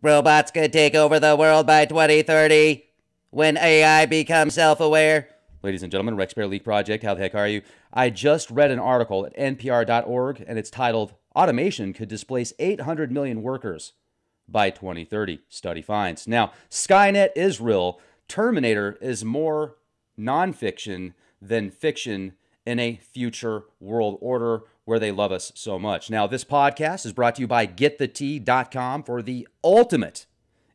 Robots could take over the world by 2030 when AI becomes self aware. Ladies and gentlemen, Rex Bear Leak Project, how the heck are you? I just read an article at npr.org and it's titled Automation Could Displace 800 Million Workers by 2030, study finds. Now, Skynet is real. Terminator is more nonfiction than fiction in a future world order where they love us so much. Now, this podcast is brought to you by getthetea.com for the ultimate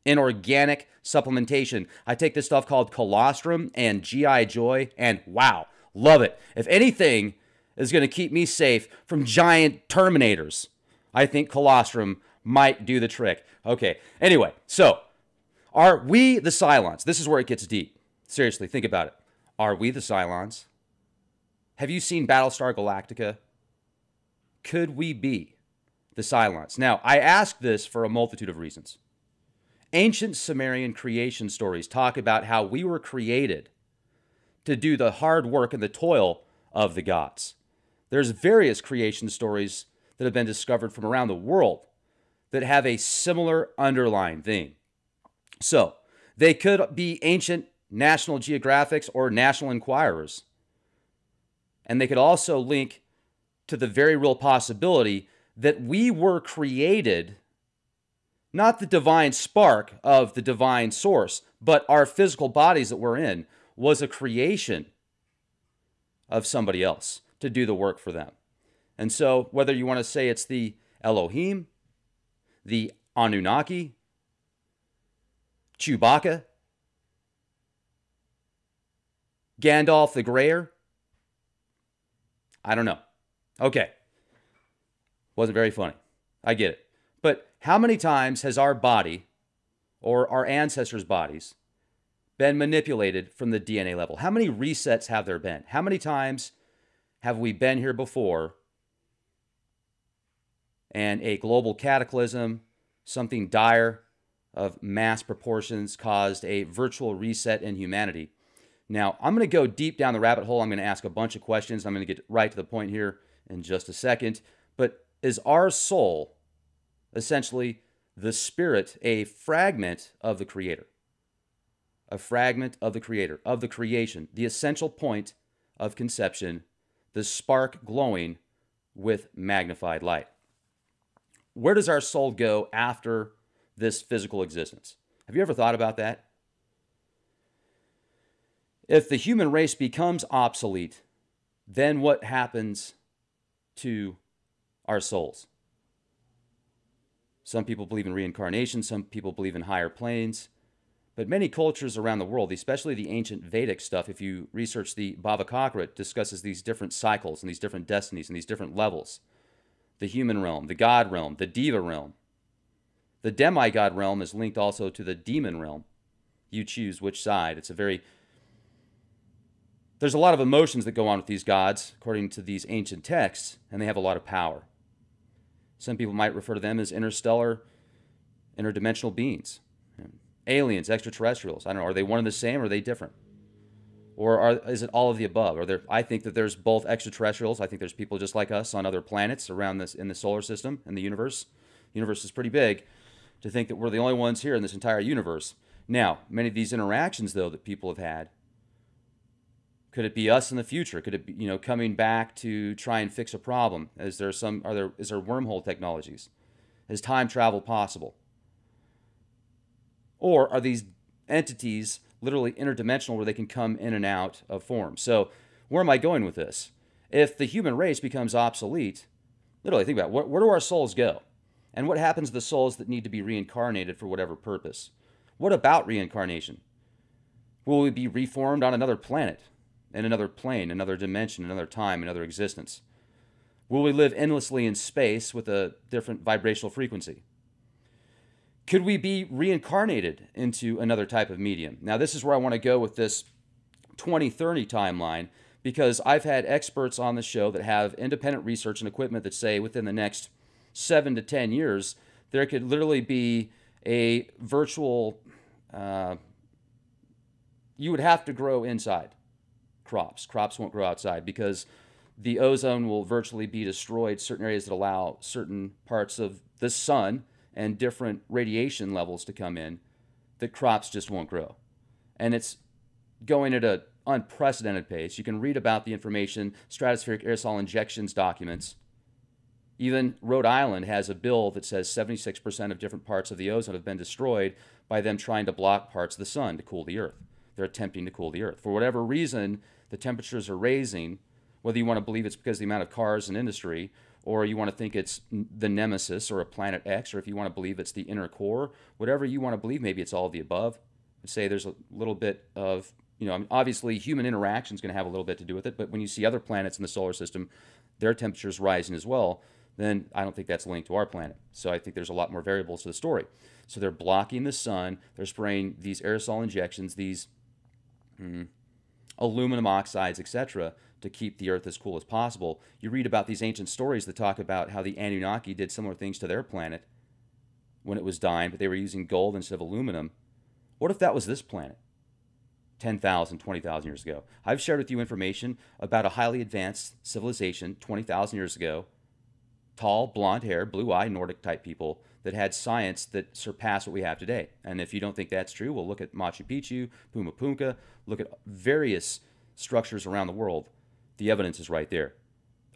in organic supplementation. I take this stuff called colostrum and GI Joy, and wow, love it. If anything is going to keep me safe from giant terminators, I think colostrum might do the trick. Okay, anyway, so are we the Cylons? This is where it gets deep. Seriously, think about it. Are we the Cylons? Have you seen Battlestar Galactica? could we be the Cylons? Now, I ask this for a multitude of reasons. Ancient Sumerian creation stories talk about how we were created to do the hard work and the toil of the gods. There's various creation stories that have been discovered from around the world that have a similar underlying theme. So, they could be ancient National Geographics or National Enquirers. And they could also link to the very real possibility that we were created not the divine spark of the divine source, but our physical bodies that we're in was a creation of somebody else to do the work for them. And so, whether you want to say it's the Elohim, the Anunnaki, Chewbacca, Gandalf the Grayer, I don't know. Okay. Wasn't very funny. I get it. But how many times has our body or our ancestors' bodies been manipulated from the DNA level? How many resets have there been? How many times have we been here before and a global cataclysm, something dire of mass proportions, caused a virtual reset in humanity? Now, I'm going to go deep down the rabbit hole. I'm going to ask a bunch of questions. I'm going to get right to the point here in just a second. But is our soul essentially the spirit a fragment of the Creator? A fragment of the Creator, of the creation, the essential point of conception, the spark glowing with magnified light. Where does our soul go after this physical existence? Have you ever thought about that? If the human race becomes obsolete, then what happens to our souls. Some people believe in reincarnation, some people believe in higher planes. But many cultures around the world, especially the ancient Vedic stuff, if you research the Bhavachakra, it discusses these different cycles and these different destinies and these different levels. The human realm, the god realm, the deva realm. The demigod realm is linked also to the demon realm. You choose which side. It's a very there's a lot of emotions that go on with these gods, according to these ancient texts, and they have a lot of power. Some people might refer to them as interstellar, interdimensional beings, aliens, extraterrestrials. I don't know. Are they one and the same, or are they different? Or are, is it all of the above? Are there, I think that there's both extraterrestrials. I think there's people just like us on other planets around this in the solar system in the universe. The universe is pretty big. To think that we're the only ones here in this entire universe. Now, many of these interactions, though, that people have had could it be us in the future? Could it be, you know, coming back to try and fix a problem? Is there some, are there, is there wormhole technologies? Is time travel possible? Or are these entities literally interdimensional where they can come in and out of form? So, where am I going with this? If the human race becomes obsolete, literally think about it, where, where do our souls go? And what happens to the souls that need to be reincarnated for whatever purpose? What about reincarnation? Will we be reformed on another planet? In another plane, another dimension, another time, another existence? Will we live endlessly in space with a different vibrational frequency? Could we be reincarnated into another type of medium? Now, this is where I want to go with this 2030 timeline because I've had experts on the show that have independent research and equipment that say within the next seven to 10 years, there could literally be a virtual, uh, you would have to grow inside crops. Crops won't grow outside because the ozone will virtually be destroyed. Certain areas that allow certain parts of the sun and different radiation levels to come in the crops just won't grow. And it's going at an unprecedented pace. You can read about the information, stratospheric aerosol injections documents. Even Rhode Island has a bill that says 76% of different parts of the ozone have been destroyed by them trying to block parts of the sun to cool the earth. They're attempting to cool the earth. For whatever reason, the temperatures are raising, whether you want to believe it's because of the amount of cars and industry, or you want to think it's the nemesis or a planet X, or if you want to believe it's the inner core, whatever you want to believe, maybe it's all of the above. I'd say there's a little bit of, you know, obviously human interaction is going to have a little bit to do with it, but when you see other planets in the solar system, their temperatures rising as well, then I don't think that's linked to our planet. So I think there's a lot more variables to the story. So they're blocking the sun, they're spraying these aerosol injections, these mm, aluminum oxides, etc., to keep the earth as cool as possible. You read about these ancient stories that talk about how the Anunnaki did similar things to their planet when it was dying, but they were using gold instead of aluminum. What if that was this planet? 10,000, 20,000 years ago. I've shared with you information about a highly advanced civilization 20,000 years ago. Tall, blonde hair, blue eye, Nordic type people that had science that surpassed what we have today. And if you don't think that's true, we'll look at Machu Picchu, Puma Punku, look at various structures around the world. The evidence is right there.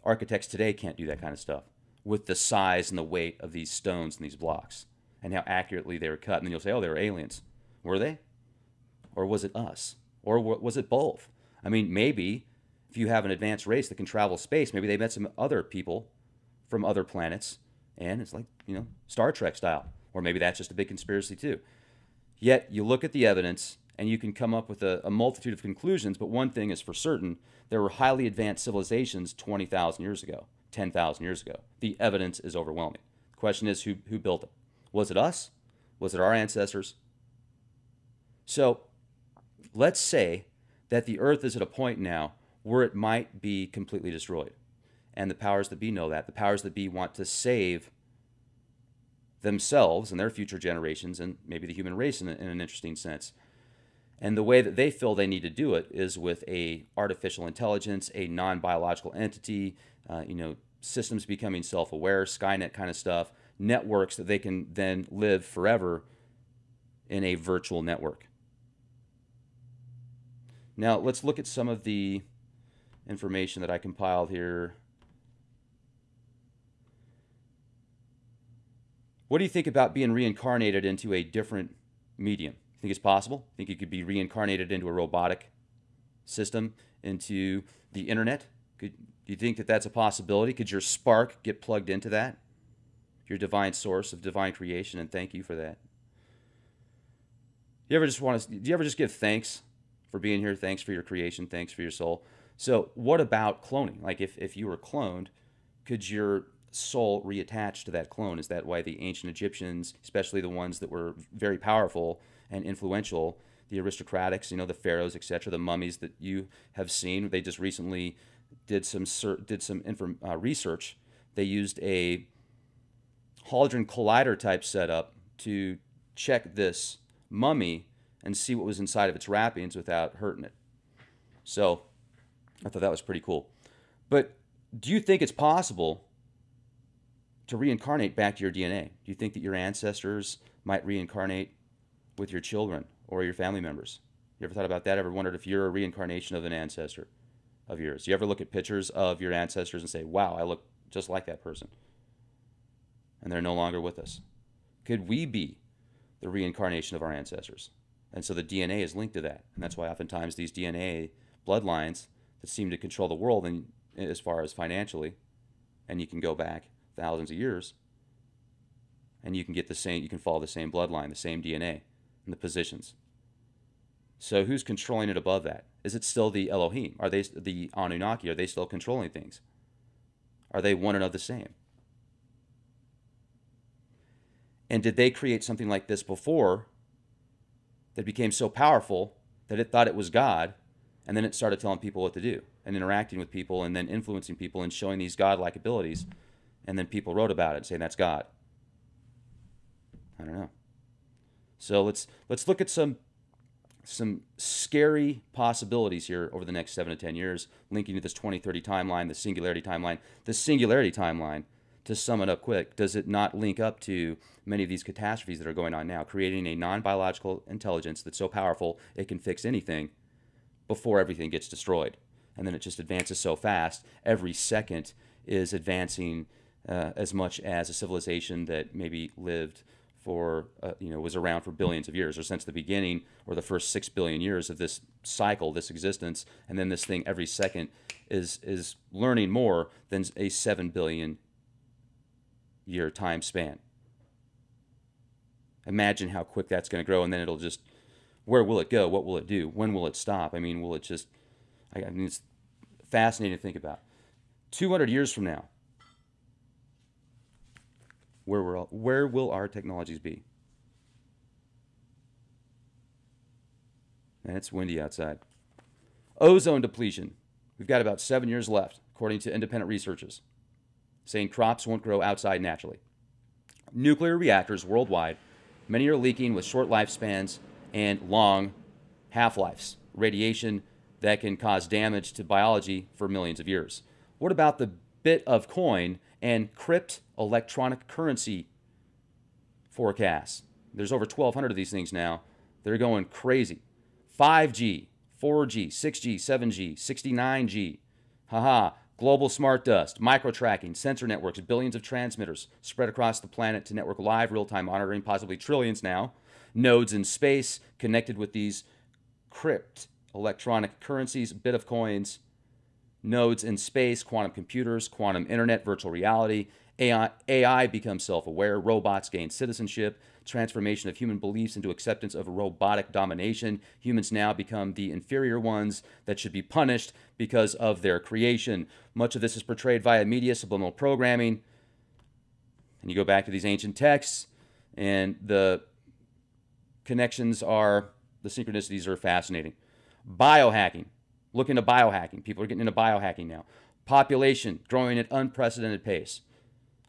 Architects today can't do that kind of stuff with the size and the weight of these stones and these blocks and how accurately they were cut. And then you'll say, oh, they were aliens. Were they? Or was it us? Or was it both? I mean, maybe if you have an advanced race that can travel space, maybe they met some other people from other planets and it's like, you know, Star Trek style. Or maybe that's just a big conspiracy too. Yet you look at the evidence and you can come up with a, a multitude of conclusions, but one thing is for certain there were highly advanced civilizations 20,000 years ago, 10,000 years ago. The evidence is overwhelming. The question is who, who built it? Was it us? Was it our ancestors? So let's say that the earth is at a point now where it might be completely destroyed. And the powers that be know that. The powers that be want to save themselves and their future generations and maybe the human race in, in an interesting sense. And the way that they feel they need to do it is with a artificial intelligence, a non-biological entity, uh, you know, systems becoming self-aware, Skynet kind of stuff, networks that they can then live forever in a virtual network. Now let's look at some of the information that I compiled here. What do you think about being reincarnated into a different medium? You Think it's possible? Think you could be reincarnated into a robotic system, into the internet? Could, do you think that that's a possibility? Could your spark get plugged into that? Your divine source of divine creation, and thank you for that. You ever just want to? Do you ever just give thanks for being here? Thanks for your creation. Thanks for your soul. So, what about cloning? Like, if if you were cloned, could your soul reattached to that clone? Is that why the ancient Egyptians, especially the ones that were very powerful, and influential. The aristocratics, you know, the pharaohs, etc., the mummies that you have seen. They just recently did some did some inform, uh, research. They used a Hadron Collider type setup to check this mummy and see what was inside of its wrappings without hurting it. So I thought that was pretty cool. But do you think it's possible to reincarnate back to your DNA? Do you think that your ancestors might reincarnate with your children or your family members? You ever thought about that? Ever wondered if you're a reincarnation of an ancestor of yours? You ever look at pictures of your ancestors and say, wow, I look just like that person? And they're no longer with us. Could we be the reincarnation of our ancestors? And so the DNA is linked to that. And that's why oftentimes these DNA bloodlines that seem to control the world and as far as financially, and you can go back thousands of years, and you can get the same, you can follow the same bloodline, the same DNA and the positions. So who's controlling it above that? Is it still the Elohim? Are they the Anunnaki? Are they still controlling things? Are they one and of the same? And did they create something like this before that became so powerful that it thought it was God, and then it started telling people what to do and interacting with people and then influencing people and showing these godlike abilities, and then people wrote about it saying that's God. I don't know. So let's let's look at some some scary possibilities here over the next seven to ten years, linking to this 2030 timeline, the singularity timeline. The singularity timeline to sum it up quick, does it not link up to many of these catastrophes that are going on now, creating a non biological intelligence that's so powerful it can fix anything before everything gets destroyed? And then it just advances so fast. Every second is advancing uh, as much as a civilization that maybe lived for, uh, you know, was around for billions of years or since the beginning or the first six billion years of this cycle, this existence. And then this thing every second is, is learning more than a seven billion year time span. Imagine how quick that's going to grow, and then it'll just, where will it go? What will it do? When will it stop? I mean, will it just, I mean, it's fascinating to think about. 200 years from now, where, will, where will our technologies be? And it's windy outside. Ozone depletion. We've got about seven years left, according to independent researchers saying crops won't grow outside naturally. Nuclear reactors worldwide, many are leaking with short lifespans and long half lives, radiation that can cause damage to biology for millions of years. What about the bit of coin and crypt electronic currency forecasts? There's over 1,200 of these things now. They're going crazy. 5G, 4G, 6G, 7G, 69G. Haha, Global smart dust, micro tracking, sensor networks, billions of transmitters spread across the planet to network live real time monitoring, possibly trillions now. Nodes in space connected with these crypt electronic currencies, bit of coins, nodes in space, quantum computers, quantum internet, virtual reality. AI, AI becomes self aware, robots gain citizenship, transformation of human beliefs into acceptance of robotic domination. Humans now become the inferior ones that should be punished because of their creation. Much of this is portrayed via media, subliminal programming. And you go back to these ancient texts, and the connections are, the synchronicities are fascinating. Biohacking. Look into biohacking. People are getting into biohacking now. Population growing at unprecedented pace.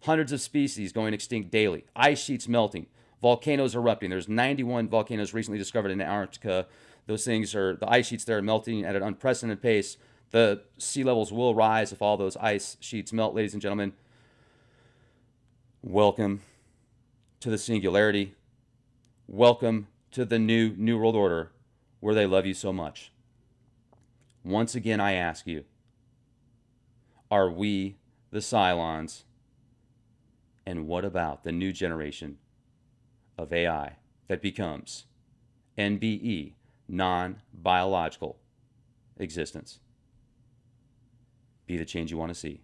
Hundreds of species going extinct daily. Ice sheets melting volcanoes erupting. There's 91 volcanoes recently discovered in Antarctica. Those things are, the ice sheets there are melting at an unprecedented pace. The sea levels will rise if all those ice sheets melt, ladies and gentlemen. Welcome to the singularity. Welcome to the new New World Order where they love you so much. Once again, I ask you are we the Cylons? And what about the new generation of AI that becomes NBE, non biological existence. Be the change you want to see.